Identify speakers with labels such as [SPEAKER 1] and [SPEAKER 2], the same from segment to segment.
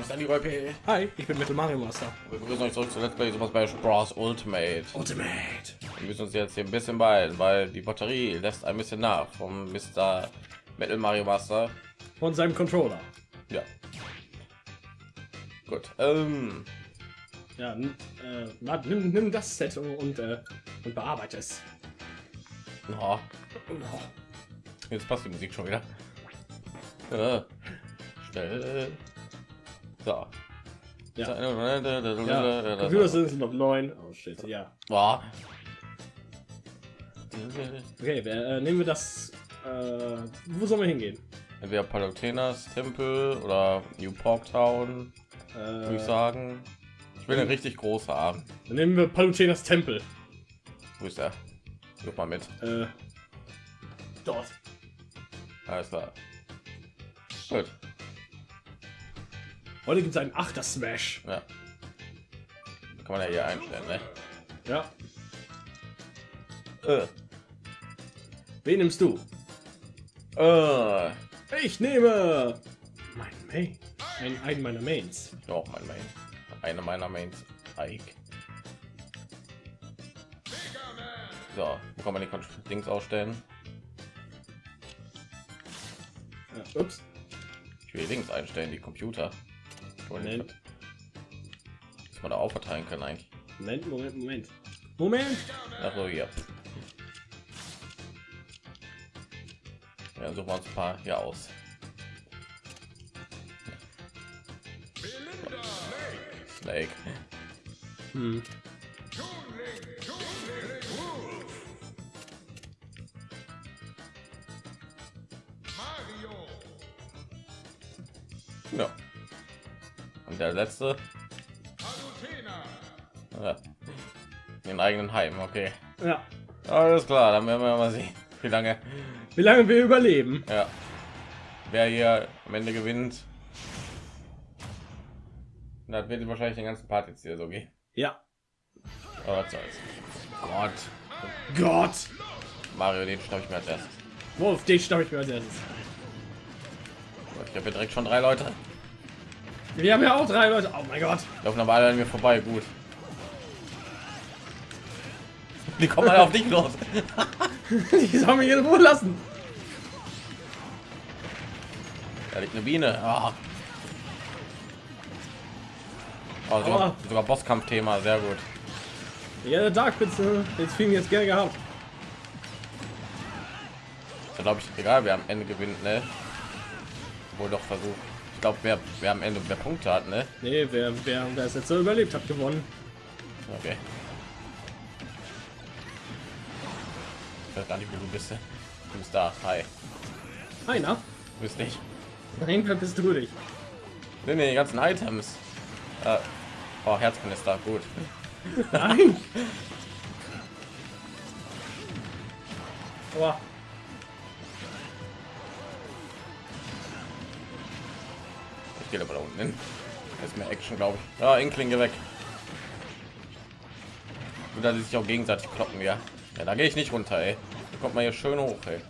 [SPEAKER 1] Name ist Andy P.
[SPEAKER 2] Hi, ich bin Metal Mario Master.
[SPEAKER 1] Wir begrüßen euch zurück zu Let's Play Super Smash Bros. Ultimate.
[SPEAKER 2] Ultimate.
[SPEAKER 1] Wir müssen uns jetzt hier ein bisschen beeilen, weil die Batterie lässt ein bisschen nach vom Mr. Metal Mario Master.
[SPEAKER 2] Von seinem Controller.
[SPEAKER 1] Ja. Gut. Ähm,
[SPEAKER 2] Ja, äh, na, nimm, nimm das Set und, und, äh, und bearbeite es.
[SPEAKER 1] oh, jetzt passt die Musik schon wieder. Äh, schnell. So.
[SPEAKER 2] Ja. Ja, Computer sind noch neun. Oh shit, ja.
[SPEAKER 1] Boah.
[SPEAKER 2] Okay, wer, äh, nehmen wir das. Äh, wo sollen wir hingehen?
[SPEAKER 1] Entweder Palutenas Tempel oder New Porktown, würde ich
[SPEAKER 2] Äh,
[SPEAKER 1] sagen. Ich will eine richtig große haben.
[SPEAKER 2] dann nehmen wir Palutenas Tempel.
[SPEAKER 1] Wo ist er? Guck mal mit.
[SPEAKER 2] Äh, dort.
[SPEAKER 1] Alles klar. Gut.
[SPEAKER 2] Heute gibt es einen Achter Smash.
[SPEAKER 1] Ja. Kann man ja hier einstellen, ne?
[SPEAKER 2] Ja.
[SPEAKER 1] Äh.
[SPEAKER 2] Wen nimmst du?
[SPEAKER 1] Äh.
[SPEAKER 2] Ich nehme mein Main. Ein, einen meiner Mains.
[SPEAKER 1] Oh, mein Main. Eine meiner Mains. Ike. So, wo kann man die Dings ausstellen?
[SPEAKER 2] Ja, ups.
[SPEAKER 1] Ich will links einstellen, die Computer.
[SPEAKER 2] Moment.
[SPEAKER 1] Dass man da auch verteilen kann eigentlich.
[SPEAKER 2] Moment, Moment, Moment. Moment.
[SPEAKER 1] Ach so, hier. Ja, suchen wir uns ein paar hier aus. Snake.
[SPEAKER 2] Hm.
[SPEAKER 1] Der letzte. Ja. Den eigenen Heim, okay.
[SPEAKER 2] Ja.
[SPEAKER 1] Alles klar, dann werden wir mal sehen, wie lange.
[SPEAKER 2] Wie lange wir überleben?
[SPEAKER 1] Ja. Wer hier am Ende gewinnt. Das wird wahrscheinlich den ganzen Part jetzt hier so gehen.
[SPEAKER 2] Ja.
[SPEAKER 1] Aber was soll's. Gott.
[SPEAKER 2] Gott.
[SPEAKER 1] Mario, den schnapp ich mir als erstes.
[SPEAKER 2] Auf den stamm ich mir als erstes.
[SPEAKER 1] Ich habe direkt schon drei Leute.
[SPEAKER 2] Wir haben ja auch drei Leute. Oh mein Gott.
[SPEAKER 1] Laufen aber alle an mir vorbei, gut. Die kommen alle auf dich los.
[SPEAKER 2] Die sollen mich in Ruhe lassen.
[SPEAKER 1] Da liegt eine Biene. Ah. Oh, sogar, sogar Bosskampf-Thema, sehr gut.
[SPEAKER 2] Ja, der Dark Pits, äh, jetzt fielen jetzt gerne gehabt.
[SPEAKER 1] Da glaube ich, egal wer am Ende gewinnt, ne? Wohl doch versucht. Ich glaube, wer, wer am Ende mehr Punkte hat, ne?
[SPEAKER 2] Nee, wer, wer, wer es jetzt so überlebt hat, gewonnen.
[SPEAKER 1] Okay. Ich weiß gar nicht, wo du bist. Du bist da. Hi.
[SPEAKER 2] Einer?
[SPEAKER 1] Du bist nicht.
[SPEAKER 2] Nein, wer bist du dich?
[SPEAKER 1] Nee, nee, die ganzen Items. Äh, oh, Herzkanister, gut.
[SPEAKER 2] Nein. Boah.
[SPEAKER 1] Gehe aber da unten hin. Ist mehr Action, glaube ich. Ja, Inkling, geh weg. Und da die sich auch gegenseitig kloppen, ja. Ja, da gehe ich nicht runter, ey. Da kommt man hier schön hoch, ey.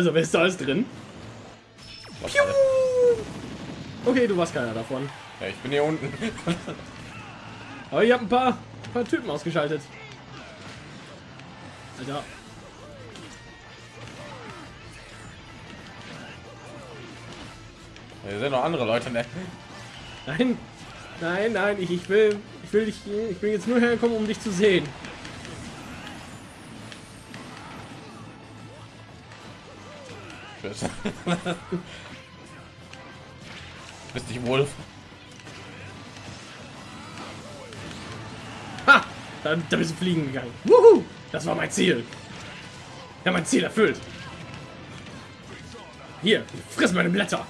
[SPEAKER 2] Also, wer ist da alles drin? Piu! Okay, du warst keiner davon.
[SPEAKER 1] Ja, ich bin hier unten.
[SPEAKER 2] Aber ich habe ein paar, paar Typen ausgeschaltet. Alter.
[SPEAKER 1] Hier sind noch andere Leute, ne?
[SPEAKER 2] Nein, nein, nein, ich, ich will, ich will dich, ich bin jetzt nur hergekommen, um dich zu sehen.
[SPEAKER 1] Tschüss. Bist dich wohl?
[SPEAKER 2] Ha! Da, da bist du fliegen gegangen. Wuhu! Das war mein Ziel. Ja, mein Ziel erfüllt. Hier, friss meine Blätter.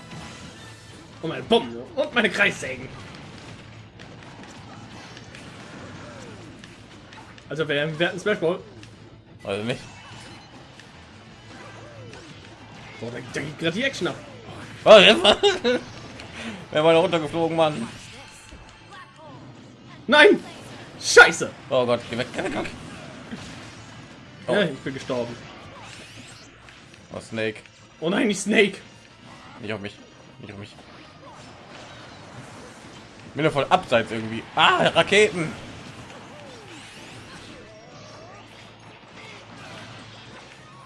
[SPEAKER 2] Und meine Bomben und meine Kreissägen. Also wer, wer hat einen Smash Ball?
[SPEAKER 1] Also nicht.
[SPEAKER 2] Boah, da, da geht gerade die Action ab.
[SPEAKER 1] Oh, Wer war da runtergeflogen, Mann?
[SPEAKER 2] Nein! Scheiße!
[SPEAKER 1] Oh Gott, geh weg, geh weg, geh weg. Oh.
[SPEAKER 2] Ja, ich bin gestorben.
[SPEAKER 1] Oh, Snake.
[SPEAKER 2] Oh nein, nicht Snake.
[SPEAKER 1] Nicht auf mich. Nicht auf mich. Ich bin ja voll abseits irgendwie. Ah, Raketen.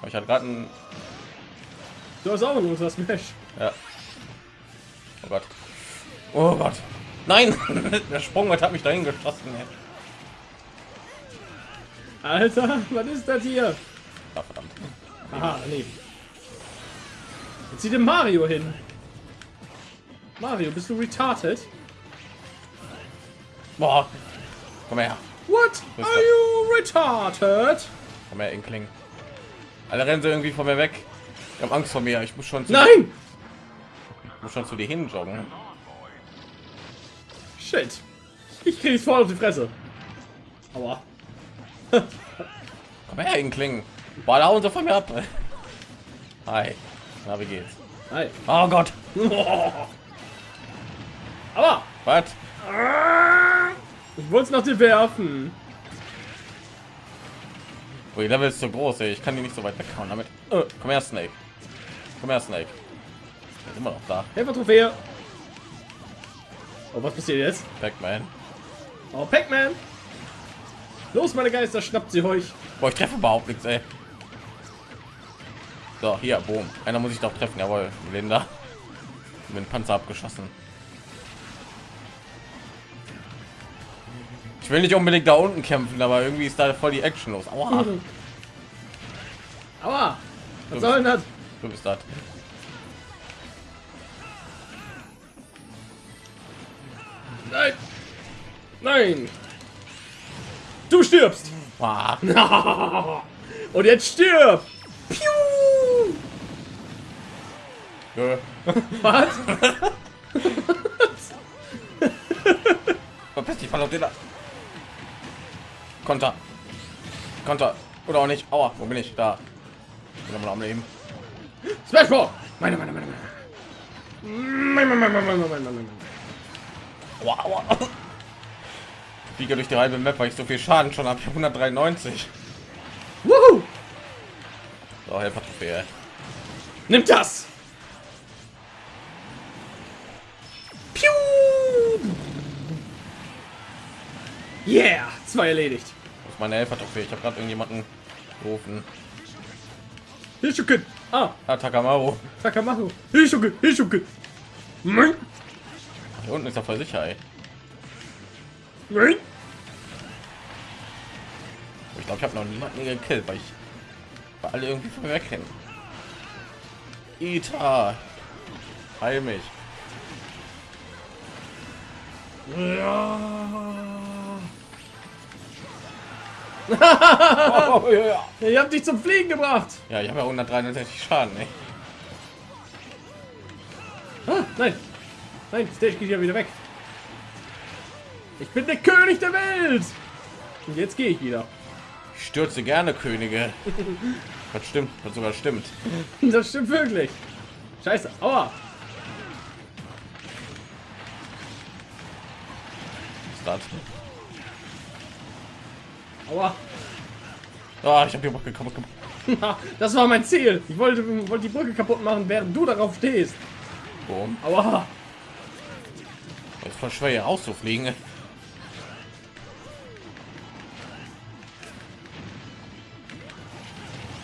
[SPEAKER 1] Oh, Ich hatte gerade ein.
[SPEAKER 2] Du hast auch nur das Smash.
[SPEAKER 1] Ja. Oh Gott. Oh Gott. Nein! Der Sprungbrett hat mich dahin geschossen. ey.
[SPEAKER 2] Alter, was ist das hier?
[SPEAKER 1] Ah, verdammt.
[SPEAKER 2] Aha, nee. Jetzt zieht der Mario hin. Mario, bist du retarded?
[SPEAKER 1] Boah. Komm her.
[SPEAKER 2] What? Are you retarded?
[SPEAKER 1] Komm her, Inkling. Alle rennen sie irgendwie von mir weg. Ich habe Angst vor mir. Ich muss schon zu,
[SPEAKER 2] Nein!
[SPEAKER 1] ich muss schon zu dir hin joggen.
[SPEAKER 2] Shit. Ich krieg's voll auf die Fresse. Aua.
[SPEAKER 1] Komm her, da hauen sie von mir ab. Hi. Na, wie geht's?
[SPEAKER 2] Hi.
[SPEAKER 1] Oh Gott.
[SPEAKER 2] Aua!
[SPEAKER 1] Was?
[SPEAKER 2] Ich wollte es nach dir werfen.
[SPEAKER 1] Oh, die Level ist so groß, ey. Ich kann die nicht so weit weghauen damit. Äh, komm her, Snake. Komm her, Snake. Der ist immer noch da.
[SPEAKER 2] Helfer-Trophäe. Oh, was passiert jetzt?
[SPEAKER 1] Pac-Man.
[SPEAKER 2] Oh, Pac-Man. Los, meine Geister, schnappt sie euch.
[SPEAKER 1] Boah, ich treffe überhaupt nichts, ey. So, hier, boom. Einer muss ich doch treffen, jawohl. Linda. Mit dem Panzer abgeschossen. Ich will nicht unbedingt da unten kämpfen, aber irgendwie ist da voll die Action los. Aua,
[SPEAKER 2] Aua. Was soll denn das?
[SPEAKER 1] Du bist das.
[SPEAKER 2] Nein. Nein. Du stirbst.
[SPEAKER 1] Ah,
[SPEAKER 2] Und jetzt stirb. Piu.
[SPEAKER 1] Nö.
[SPEAKER 2] Was?
[SPEAKER 1] Verpiss dich, verdammt, da. Konter. Konter. Oder auch nicht. Aua, wo bin ich? Da. Bin immer noch am Leben.
[SPEAKER 2] Smash Ball. Meine, meine, meine, meine. Meine, meine, meine, meine, meine, meine, meine.
[SPEAKER 1] Aua, aua. Ich fliege durch die halbe Map, weil ich so viel Schaden schon habe. Ich habe 193.
[SPEAKER 2] Wuhu.
[SPEAKER 1] So, Helfer Trophäe.
[SPEAKER 2] Nimm das. Piu. Yeah. Zwei erledigt.
[SPEAKER 1] Das ist meine Helfer Trophäe. Ich habe gerade irgendjemanden gerufen.
[SPEAKER 2] Hilschuken. Ah,
[SPEAKER 1] Ah, Takamaru.
[SPEAKER 2] Takamaru. Hilschuken. Hilschuken. Nein.
[SPEAKER 1] Hier unten ist er voll sicher, ey.
[SPEAKER 2] Nein.
[SPEAKER 1] Ich glaube, ich habe noch niemanden gekillt, weil ich weil alle irgendwie von mir wegrennen. Ita. Heil mich.
[SPEAKER 2] Ja.
[SPEAKER 1] Oh, ja, ja.
[SPEAKER 2] Ihr habt dich zum Fliegen gebracht.
[SPEAKER 1] ja, ich habe ja 163 Schaden, ey.
[SPEAKER 2] Ah, nein. Nein, Stage geht ja wieder weg. Ich bin der König der Welt. Und jetzt gehe ich wieder.
[SPEAKER 1] Ich stürze gerne Könige. Das stimmt, das sogar stimmt.
[SPEAKER 2] Das stimmt wirklich. Scheiße. Aua.
[SPEAKER 1] Start.
[SPEAKER 2] Aua.
[SPEAKER 1] Ah, ich habe die Brücke kaputt gemacht.
[SPEAKER 2] das war mein Ziel. Ich wollte, wollte die Brücke kaputt machen, während du darauf stehst.
[SPEAKER 1] Boom.
[SPEAKER 2] Aua.
[SPEAKER 1] Ist voll schwer hier auszufliegen.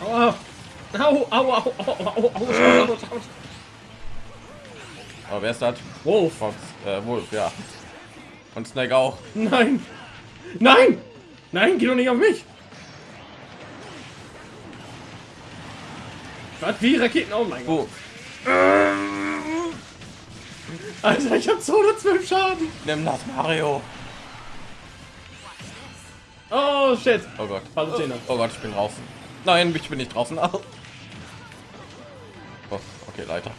[SPEAKER 2] Aua. Au, au, au, au, au,
[SPEAKER 1] Aber wer ist das?
[SPEAKER 2] Wolf.
[SPEAKER 1] Fox, äh, Wolf, ja. Und Snake auch.
[SPEAKER 2] Nein. Nein! Nein, geh doch nicht auf mich. Was? Wie Raketen? Oh mein Gott.
[SPEAKER 1] Oh,
[SPEAKER 2] Alter, ich hab 212 Schaden.
[SPEAKER 1] nimm das, Mario.
[SPEAKER 2] Oh, shit.
[SPEAKER 1] Oh Gott.
[SPEAKER 2] Hallo, Zehner.
[SPEAKER 1] Oh Gott, ich bin draußen. Nein, ich bin nicht draußen. Au. Oh, okay, Leiter.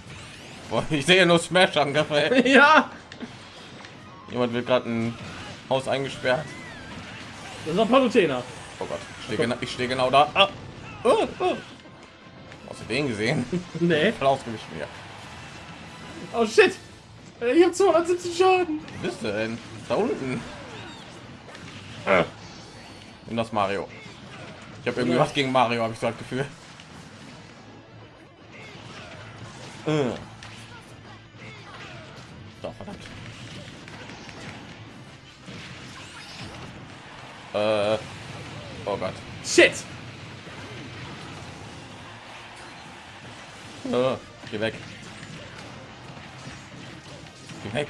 [SPEAKER 1] Boah, ich sehe nur Smash Angriffe. ey.
[SPEAKER 2] Ja.
[SPEAKER 1] Jemand wird gerade ein Haus eingesperrt.
[SPEAKER 2] Das war Palutena.
[SPEAKER 1] Oh Gott, ich stehe genau, ich stehe genau da. Ah. Oh, oh. Hast du den gesehen?
[SPEAKER 2] Nee.
[SPEAKER 1] Voll ausgewichen hier.
[SPEAKER 2] Oh shit. Ich habe 270 Schaden.
[SPEAKER 1] Wo bist du denn? Da unten. Äh. Nimm das Mario. Ich habe irgendwie
[SPEAKER 2] Ja.
[SPEAKER 1] was gegen Mario, habe ich so das Gefühl. Äh. So, verdammt. Äh. Oh Gott.
[SPEAKER 2] Shit.
[SPEAKER 1] Äh, geh weg. Geh weg.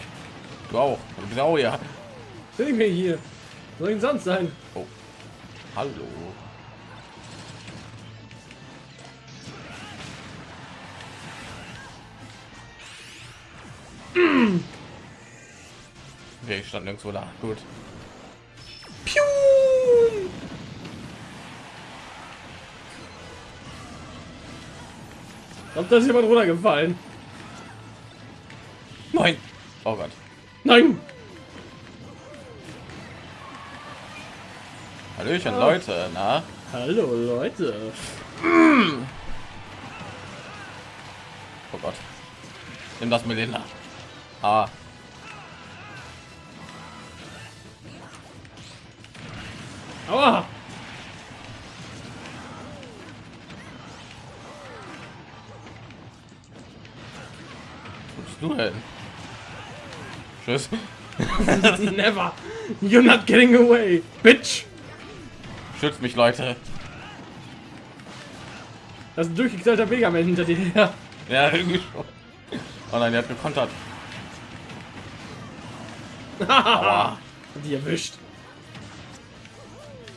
[SPEAKER 1] Du auch. Auch ja.
[SPEAKER 2] Bin ich mir hier. Soll ich denn sonst sein?
[SPEAKER 1] Oh. Hallo. Okay, ich stand nirgendwo da. Gut.
[SPEAKER 2] Ich glaube, da ist jemand runtergefallen.
[SPEAKER 1] Nein. Oh Gott.
[SPEAKER 2] Nein.
[SPEAKER 1] Hallöchen,
[SPEAKER 2] Oh.
[SPEAKER 1] Leute. Na?
[SPEAKER 2] Hallo Leute.
[SPEAKER 1] Oh Gott. Nimm das Melinda. Ah.
[SPEAKER 2] Aua.
[SPEAKER 1] Du denn? Tschüss.
[SPEAKER 2] Never. You're not getting away, bitch.
[SPEAKER 1] Schützt mich, Leute.
[SPEAKER 2] Das ist ein durchgeknallter Megaman hinter dir her.
[SPEAKER 1] Ja, irgendwie schon. Oh nein, der hat gekontert.
[SPEAKER 2] Die erwischt.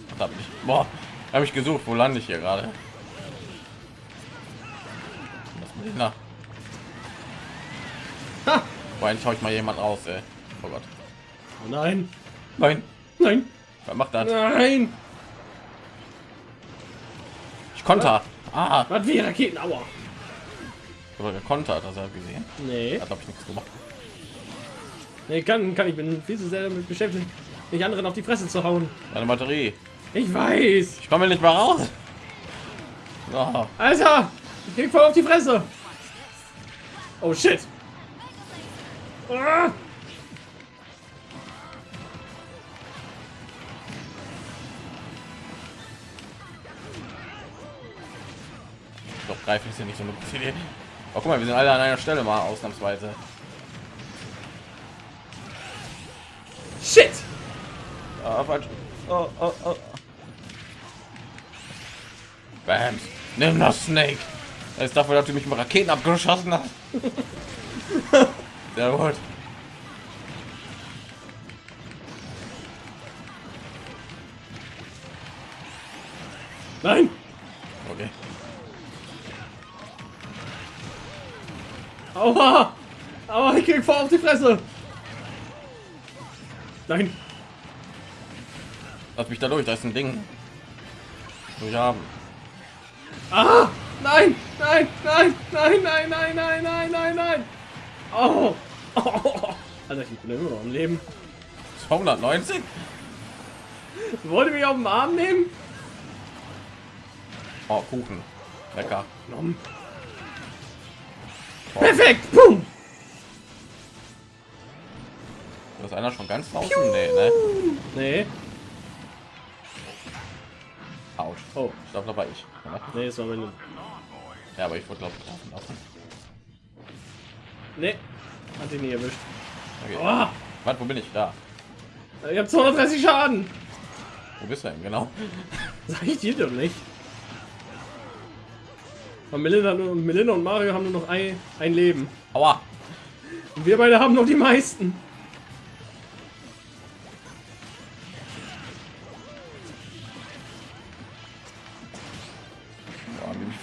[SPEAKER 1] Verdammt nicht. Boah, habe ich gesucht. Wo lande ich hier gerade? Was mit nach? Boah, endlich hau ich mal jemand raus, ey. Oh Gott.
[SPEAKER 2] Oh nein.
[SPEAKER 1] Nein.
[SPEAKER 2] Nein.
[SPEAKER 1] Wer macht das?
[SPEAKER 2] Nein.
[SPEAKER 1] Ich konter. Ah,
[SPEAKER 2] Was wie Raketen? Aua.
[SPEAKER 1] aber gekontert, ich gesehen.
[SPEAKER 2] Nee.
[SPEAKER 1] Hat glaube ich nichts gemacht.
[SPEAKER 2] Nee, kann, kann ich bin viel zu sehr damit beschäftigt, nicht anderen auf die Fresse zu hauen.
[SPEAKER 1] Meine Batterie.
[SPEAKER 2] Ich weiß.
[SPEAKER 1] Ich komme nicht mal raus. Oh,
[SPEAKER 2] Alter, ich krieg voll auf die Fresse. Oh shit.
[SPEAKER 1] Doch greifen ist ja nicht so eine gute Idee. Oh, guck mal, wir sind alle an einer Stelle mal ausnahmsweise.
[SPEAKER 2] Shit.
[SPEAKER 1] Ah, falsch. Oh, oh, oh. Bams. Nimm das Snake. Das ist dafür, dass du mich mit Raketen abgeschossen hast. Sehr gut.
[SPEAKER 2] Nein.
[SPEAKER 1] Okay.
[SPEAKER 2] Aua. Aua, ich krieg voll auf die Fresse. Nein.
[SPEAKER 1] Lass mich da durch. Da ist ein Ding. Durch haben.
[SPEAKER 2] Ah. Nein. Nein. Nein. Nein. Nein. Nein. Nein. Nein. Nein. Nein. Oh. oh. Alter, ich bin immer noch am Leben.
[SPEAKER 1] 290?
[SPEAKER 2] Wollte mich auf den Arm nehmen?
[SPEAKER 1] Oh, Kuchen. Lecker. Oh,
[SPEAKER 2] Perfekt. Boom.
[SPEAKER 1] da ist einer schon ganz draußen? Nee, ne?
[SPEAKER 2] Nee.
[SPEAKER 1] Autsch.
[SPEAKER 2] Oh.
[SPEAKER 1] Ich glaube, da war ich. Ja,
[SPEAKER 2] Nee, das war meine.
[SPEAKER 1] Ja, aber ich wurde, glaube ich, laufen lassen.
[SPEAKER 2] Nee. Hat ihn nie erwischt.
[SPEAKER 1] Okay.
[SPEAKER 2] Oh.
[SPEAKER 1] Warte, wo bin ich? Da.
[SPEAKER 2] Ich habe 230 Schaden.
[SPEAKER 1] Wo bist du denn? Genau.
[SPEAKER 2] Sag ich dir doch nicht. Und Melinda, und Melinda und Mario haben nur noch ein, ein Leben.
[SPEAKER 1] Aua.
[SPEAKER 2] Und wir beide haben noch die meisten.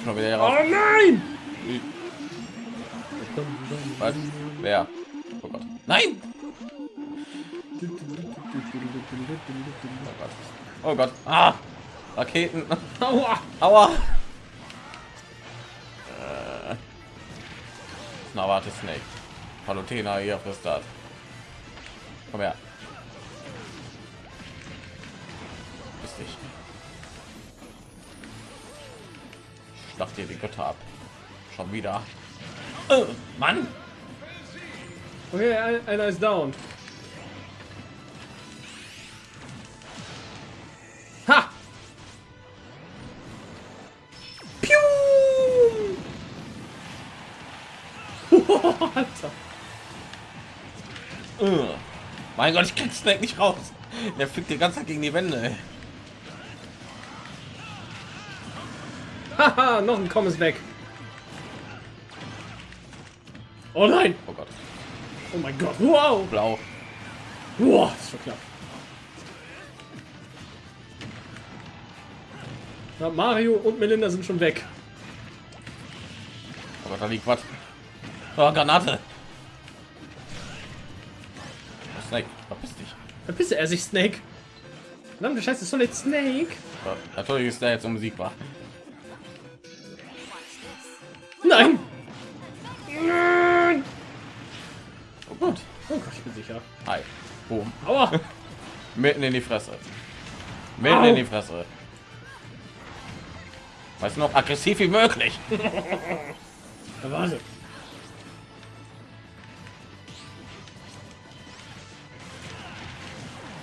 [SPEAKER 1] Boah,
[SPEAKER 2] Oh nein!
[SPEAKER 1] Was? Wer? Oh Gott. Nein! Oh Gott. Oh Gott. Ah! Raketen.
[SPEAKER 2] Aua!
[SPEAKER 1] Aua! Äh. Na, warte, Snake. Palutena hier auf das Start. Komm her. Bist dich. Schlacht dir die Götter ab. Schon wieder. Oh, Mann!
[SPEAKER 2] Okay, ein- einer ist down. Ha! Piu! Alter.
[SPEAKER 1] Uh. Mein Gott, ich krieg Snake nicht raus. Der fliegt die ganze Zeit gegen die Wände. ey.
[SPEAKER 2] Haha, noch ein Komm ist weg. Oh nein!
[SPEAKER 1] Oh Gott,
[SPEAKER 2] Oh mein Gott! Wow!
[SPEAKER 1] blau.
[SPEAKER 2] Das ist schon knapp. Na, Mario und Melinda sind schon weg.
[SPEAKER 1] Gott, da liegt was. Oh, Granate. Snake, verpiss dich.
[SPEAKER 2] Verpisse er sich, Snake. Verdammte Scheiße, Solid Snake.
[SPEAKER 1] Ja, natürlich ist der jetzt unbesiegbar.
[SPEAKER 2] Sicher.
[SPEAKER 1] Hi. Boom.
[SPEAKER 2] Aua!
[SPEAKER 1] Mitten in die Fresse. Mitten
[SPEAKER 2] Au.
[SPEAKER 1] in die Fresse. Weißt du noch, aggressiv wie möglich.
[SPEAKER 2] Ja, warte.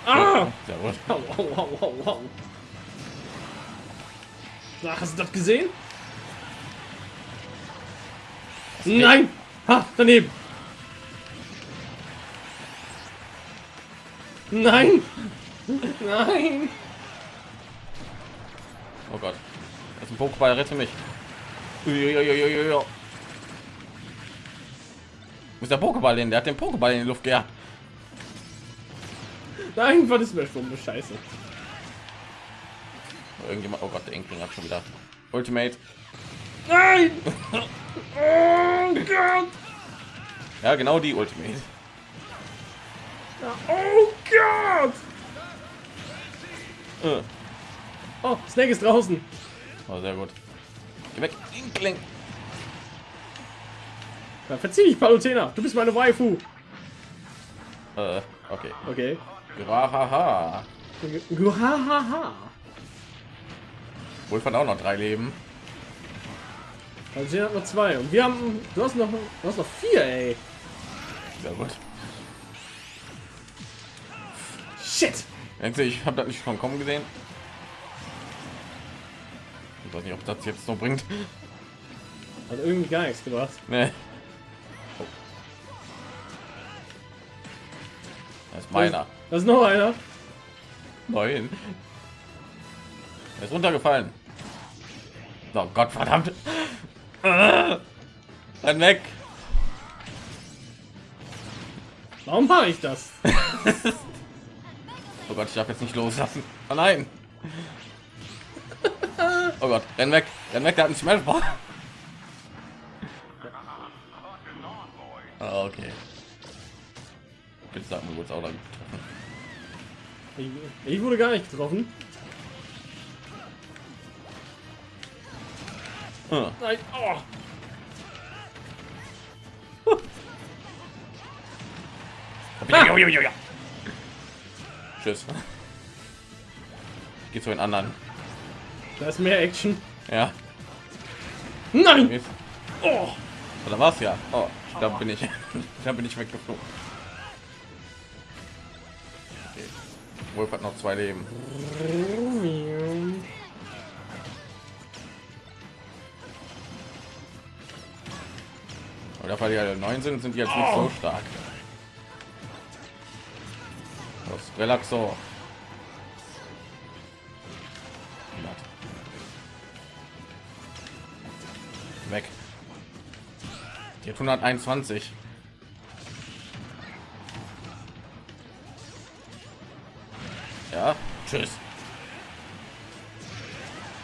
[SPEAKER 2] Ah!
[SPEAKER 1] Sehr gut.
[SPEAKER 2] Au, au, au, au. Na, hast du das gesehen? Nein! Ha, daneben! Nein! Nein!
[SPEAKER 1] Oh Gott. Das ist ein Pokéball, rette mich. Uiuiuiui. Wo ist der Pokéball hin? Der hat den Pokéball in die Luft gejagt.
[SPEAKER 2] Nein, was ist mir schon Scheiße?
[SPEAKER 1] Irgendjemand. Oh Gott, der Inkling hat schon wieder. Ultimate.
[SPEAKER 2] Nein! Oh Gott!
[SPEAKER 1] Ja, genau die Ultimate.
[SPEAKER 2] Oh Gott!
[SPEAKER 1] Äh.
[SPEAKER 2] Oh, Snake ist draußen.
[SPEAKER 1] Oh, sehr gut. Geh weg, Inkling.
[SPEAKER 2] Ja, verzieh dich, Palutena. Du bist meine Waifu.
[SPEAKER 1] Äh, okay.
[SPEAKER 2] Okay.
[SPEAKER 1] Haha.
[SPEAKER 2] Guhahaha.
[SPEAKER 1] Wohl von auch noch drei Leben.
[SPEAKER 2] Palutena hat noch zwei. Und wir haben... Du hast noch, du hast noch vier, ey.
[SPEAKER 1] Sehr gut. Ich habe das nicht schon kommen gesehen? Ich weiß nicht, ob das jetzt noch bringt.
[SPEAKER 2] Hat irgendwie gar nichts gebracht.
[SPEAKER 1] Nee. Oh. Das ist meiner.
[SPEAKER 2] Da ist noch einer.
[SPEAKER 1] Nein. Er ist runtergefallen. Oh Gott, verdammt. Renn weg.
[SPEAKER 2] Warum mache ich das?
[SPEAKER 1] Gott, ich darf jetzt nicht loslassen. Oh nein. Oh Gott, renn weg. Renn weg, der hat einen Smashball. Ah, okay. Bitte sag mir, wurde es auch dann getroffen.
[SPEAKER 2] Ich, wurde gar nicht getroffen.
[SPEAKER 1] Ah,
[SPEAKER 2] Nein. Oh.
[SPEAKER 1] Ja. Tschüss. Geht zu den anderen.
[SPEAKER 2] Da ist mehr Action.
[SPEAKER 1] Ja.
[SPEAKER 2] Nein! Oh.
[SPEAKER 1] Oder war's ja? Oh, da bin ich. Da bin ich weggeflogen. Okay. Wolf hat noch zwei Leben. Aber weil die alle neun sind, sind die jetzt nicht so stark. Relaxo. Weg. Die hat 121. Ja, tschüss.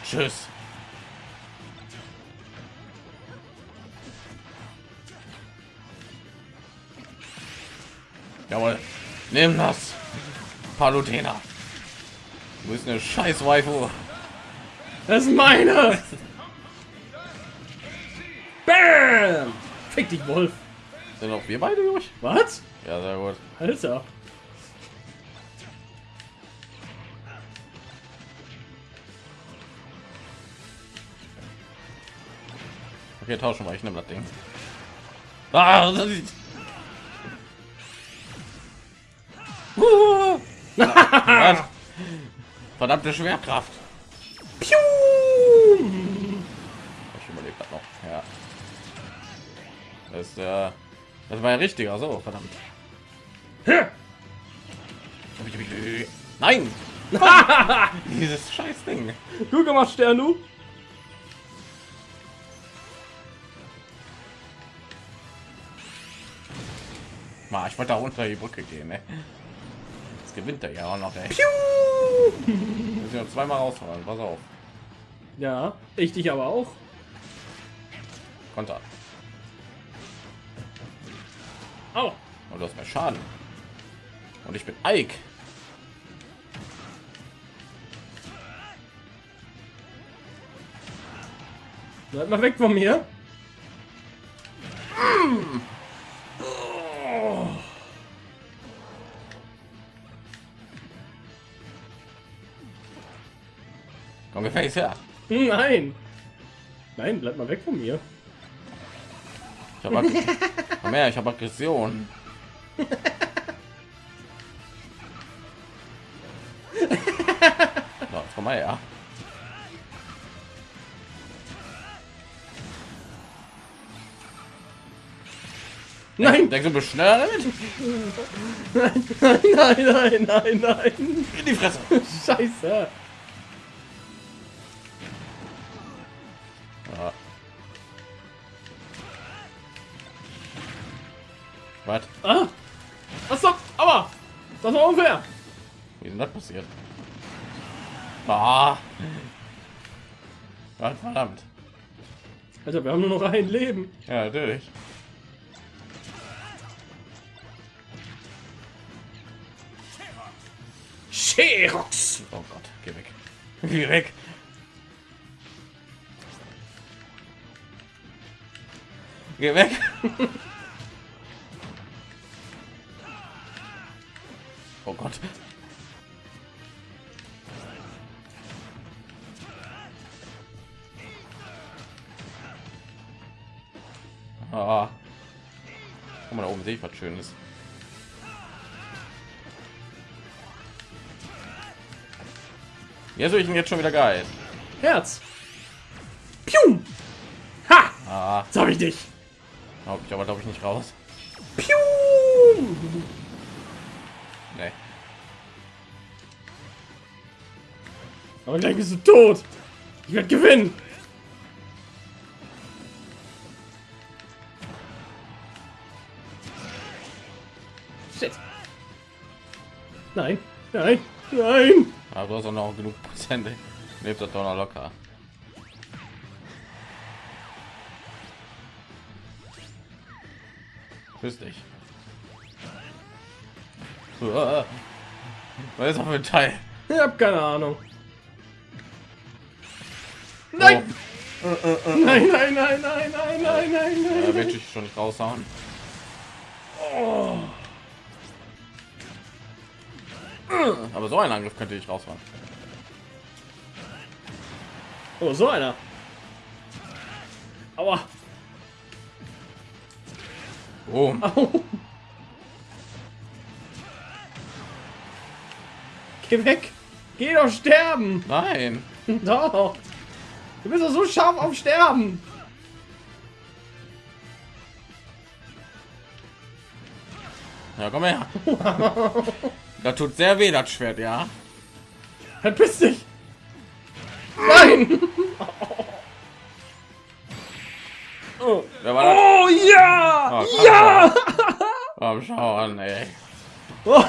[SPEAKER 1] Tschüss. Jawohl. Nimm das. Palutena. Du bist eine scheiß Waifu.
[SPEAKER 2] Das ist meine! Bam! Fick dich, Wolf.
[SPEAKER 1] Sind auch wir beide durch?
[SPEAKER 2] Was?
[SPEAKER 1] Ja, sehr gut.
[SPEAKER 2] Alter.
[SPEAKER 1] Okay, tauschen wir. Ich nehme das Ding. Ah, das ist... was? Verdammte Schwerkraft.
[SPEAKER 2] Piu!
[SPEAKER 1] Ich überlebe das noch. Ja. Das ja. Das war ja richtiger. So, verdammt. Nein! Dieses scheiß Ding.
[SPEAKER 2] Gut gemacht, Sternu.
[SPEAKER 1] Mal, ich wollte da unter die Brücke gehen. Ne? Gewinnt er ja auch noch. Ey. Ich noch zweimal rausfahren. Pass auf.
[SPEAKER 2] Ja, ich dich aber auch.
[SPEAKER 1] Konter.
[SPEAKER 2] Au.
[SPEAKER 1] Und du hast mehr Schaden. Und ich bin Ike.
[SPEAKER 2] Bleib mal weg von mir.
[SPEAKER 1] Komm, gefälligst her.
[SPEAKER 2] Hm, Nein. Nein, bleib mal weg von mir.
[SPEAKER 1] Ich habe Komm her, ich habe Aggression. So, jetzt komm mal her.
[SPEAKER 2] Nein,
[SPEAKER 1] Denkst du, du bist schneller damit?
[SPEAKER 2] nein, nein, nein, nein, nein.
[SPEAKER 1] In die Fresse.
[SPEAKER 2] Scheiße. Das war unfair.
[SPEAKER 1] Wie ist denn das passiert? Ah. Gott, verdammt.
[SPEAKER 2] Alter, wir haben nur noch ein Leben.
[SPEAKER 1] Ja, natürlich.
[SPEAKER 2] Sherox.
[SPEAKER 1] Oh Gott, geh weg. Geh weg. Geh weg. Gott. Ah. Guck mal, da oben sehe ich was Schönes. Jetzt bin ich ihn jetzt schon wieder geil.
[SPEAKER 2] Herz. Piu. Ha.
[SPEAKER 1] Ah,
[SPEAKER 2] Jetzt hab ich dich.
[SPEAKER 1] ich aber glaube ich nicht raus.
[SPEAKER 2] Piu. Aber gleich bist du tot. Ich werde gewinnen. Shit. Nein, nein, nein.
[SPEAKER 1] Aber du hast auch noch genug Prozent. Lebt das doch noch locker. Grüß dich. Was ist für ein Teil?
[SPEAKER 2] Ich hab keine Ahnung. Nein. Nein, nein, nein, nein, nein, nein, nein,
[SPEAKER 1] Oh, da
[SPEAKER 2] nein.
[SPEAKER 1] will ich schon nicht raushauen.
[SPEAKER 2] Oh.
[SPEAKER 1] Aber so ein Angriff könnte ich raushauen.
[SPEAKER 2] oh, so einer. Aua.
[SPEAKER 1] Boom.
[SPEAKER 2] Au. Geh weg. Geh doch sterben.
[SPEAKER 1] Nein.
[SPEAKER 2] Doch. Du bist doch so scharf auf Sterben.
[SPEAKER 1] Ja, komm her. Da tut sehr weh, das Schwert, ja.
[SPEAKER 2] Verpiss dich. Nein. Oh, oh ja.
[SPEAKER 1] Oh,
[SPEAKER 2] ja.
[SPEAKER 1] Komm, schau an, ey.
[SPEAKER 2] Oh.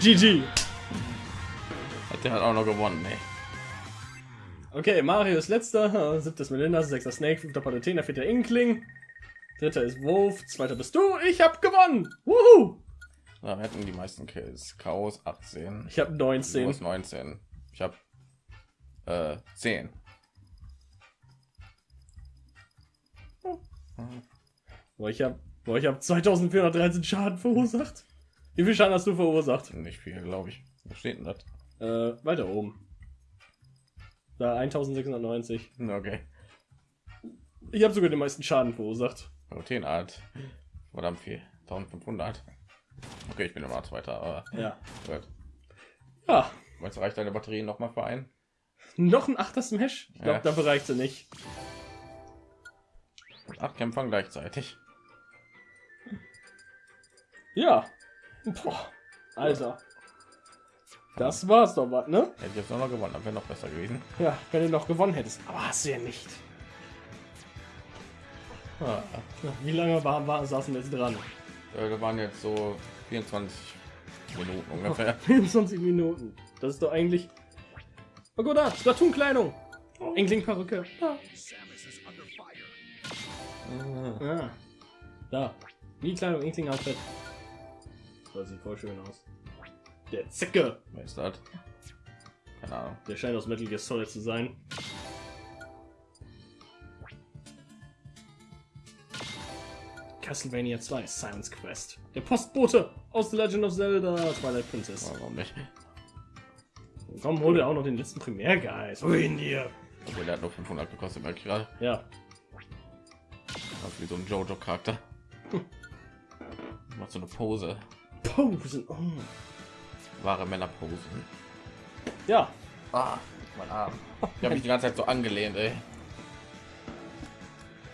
[SPEAKER 2] GG.
[SPEAKER 1] Hat der hat auch noch gewonnen, ey.
[SPEAKER 2] Okay, Mario ist letzter, siebtes Melinda, sechster Snake, fünfter Palutena, vierter Inkling, dritter ist Wolf, zweiter bist du, ich hab gewonnen! Wuhu!
[SPEAKER 1] Da hätten die meisten Kills. Chaos 18.
[SPEAKER 2] Ich hab
[SPEAKER 1] Du
[SPEAKER 2] 19.
[SPEAKER 1] hast 19. Ich habe äh, 10.
[SPEAKER 2] Boah, ich hab, boah, ich hab 2413 Schaden verursacht. Wie viel Schaden hast du verursacht?
[SPEAKER 1] Nicht viel, glaube ich. Wo steht denn das?
[SPEAKER 2] Äh, weiter oben. Da 1690.
[SPEAKER 1] Okay.
[SPEAKER 2] Ich habe sogar den meisten Schaden verursacht.
[SPEAKER 1] Routinart. Verdammt viel. 1500. Okay, ich bin immer zweiter, aber
[SPEAKER 2] Ja.
[SPEAKER 1] gut.
[SPEAKER 2] Ja.
[SPEAKER 1] Du, reicht deine Batterie noch mal für einen?
[SPEAKER 2] Noch ein achter Smash? Ich glaube,
[SPEAKER 1] Ja.
[SPEAKER 2] dafür reicht sie nicht.
[SPEAKER 1] Mit acht Kämpfern gleichzeitig.
[SPEAKER 2] Ja. Boah. Alter. Das war's doch was, ne?
[SPEAKER 1] Hätte ich jetzt noch gewonnen, dann wäre noch besser gewesen.
[SPEAKER 2] Ja, wenn du noch gewonnen hättest. Aber hast du ja nicht.
[SPEAKER 1] Ah,
[SPEAKER 2] Wie lange war, war, saßen wir jetzt dran?
[SPEAKER 1] äh, da waren jetzt so 24 Minuten ungefähr.
[SPEAKER 2] 24 Minuten. Das ist doch eigentlich. Oh gut, da, Splatoon-Kleidung. Enkling-Perücke. Da. Ah. Da. Wie Kleidung, Enkling-Outfit. Das sieht voll schön aus. Der Zicke.
[SPEAKER 1] Wer ist das? Keine Ahnung.
[SPEAKER 2] Der scheint aus Metal Gear Solid zu sein. Castlevania 2 Simon's Quest. Der Postbote aus The Legend of Zelda Twilight Princess.
[SPEAKER 1] Warum nicht?
[SPEAKER 2] Komm, hol dir auch noch den letzten Primärgeist. Wohin dir?
[SPEAKER 1] Okay, der hat nur 500 gekostet, merke ich gerade.
[SPEAKER 2] Ja.
[SPEAKER 1] Das wie so ein Jojo-Charakter. Macht so eine Pose.
[SPEAKER 2] Posen. Oh.
[SPEAKER 1] Wahre Männerposen.
[SPEAKER 2] Ja.
[SPEAKER 1] Ah, mein Arm. Ich habe mich die ganze Zeit so angelehnt, ey.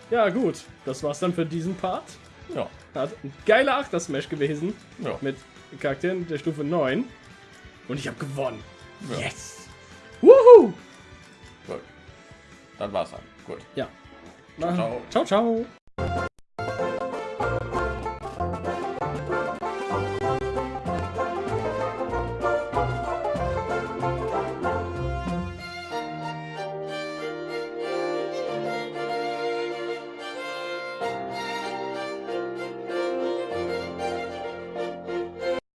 [SPEAKER 2] Ja, gut. Das war's dann für diesen Part.
[SPEAKER 1] Ja.
[SPEAKER 2] Hat ein geiler Achter-Smash gewesen.
[SPEAKER 1] Ja.
[SPEAKER 2] Mit Charakteren der Stufe 9. Und ich habe gewonnen.
[SPEAKER 1] Ja.
[SPEAKER 2] Yes. Wuhu!
[SPEAKER 1] Gut. Dann war's dann. Gut.
[SPEAKER 2] Ja.
[SPEAKER 1] Ciao, ciao.
[SPEAKER 2] Ciao, ciao.